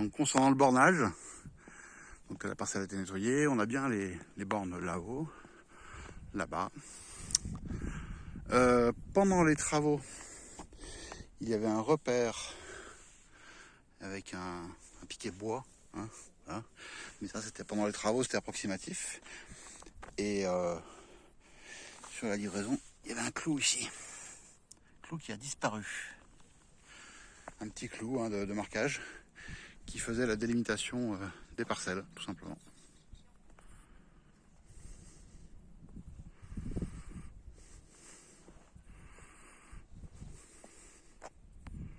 Donc concernant le bornage, donc la parcelle a été nettoyée, on a bien les, bornes là-haut, là-bas. Euh, pendant les travaux, il y avait un repère avec un, un piquet bois. Hein, voilà. Mais ça, c'était pendant les travaux, c'était approximatif. Et euh, sur la livraison, il y avait un clou ici. Clou qui a disparu. Un petit clou hein, de, marquage qui faisait la délimitation euh, des parcelles, tout simplement.